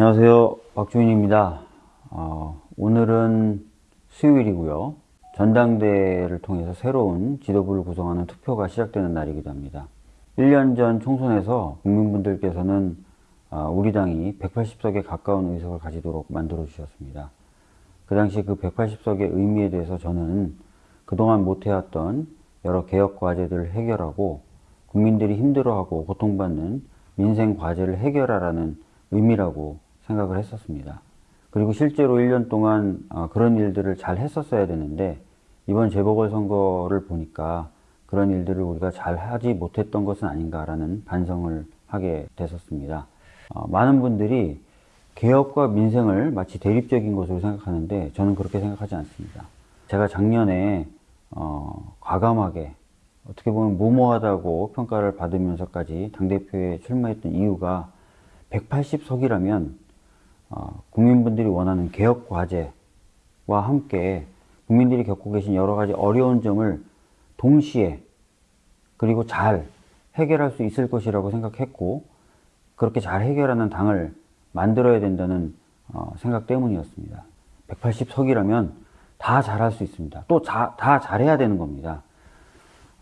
안녕하세요. 박주인입니다. 어, 오늘은 수요일이고요. 전당대회를 통해서 새로운 지도부를 구성하는 투표가 시작되는 날이기도 합니다. 1년 전 총선에서 국민분들께서는 어, 우리 당이 180석에 가까운 의석을 가지도록 만들어 주셨습니다. 그 당시 그 180석의 의미에 대해서 저는 그동안 못해왔던 여러 개혁 과제들을 해결하고 국민들이 힘들어하고 고통받는 민생 과제를 해결하라는 의미라고 생각을 했었습니다. 그리고 실제로 1년 동안 어, 그런 일들을 잘 했었어야 되는데 이번 재보궐선거를 보니까 그런 일들을 우리가 잘 하지 못했던 것은 아닌가라는 반성을 하게 됐었습니다. 어, 많은 분들이 개혁과 민생을 마치 대립적인 것으로 생각하는데 저는 그렇게 생각하지 않습니다. 제가 작년에 어, 과감하게 어떻게 보면 무모하다고 평가를 받으면서까지 당대표에 출마했던 이유가 180석이라면 어, 국민분들이 원하는 개혁 과제와 함께 국민들이 겪고 계신 여러 가지 어려운 점을 동시에 그리고 잘 해결할 수 있을 것이라고 생각했고 그렇게 잘 해결하는 당을 만들어야 된다는 어, 생각 때문이었습니다. 180석이라면 다 잘할 수 있습니다. 또 다 잘해야 되는 겁니다.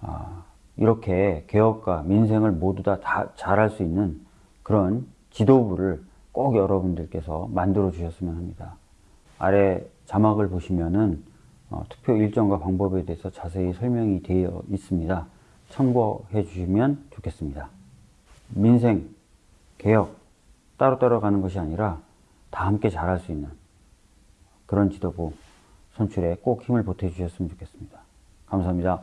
어, 이렇게 개혁과 민생을 모두 다, 다 잘할 수 있는 그런 지도부를 꼭 여러분들께서 만들어 주셨으면 합니다. 아래 자막을 보시면은 어, 투표 일정과 방법에 대해서 자세히 설명이 되어 있습니다. 참고해 주시면 좋겠습니다. 민생, 개혁 따로따로 가는 것이 아니라 다 함께 잘할 수 있는 그런 지도부 선출에 꼭 힘을 보태 주셨으면 좋겠습니다. 감사합니다.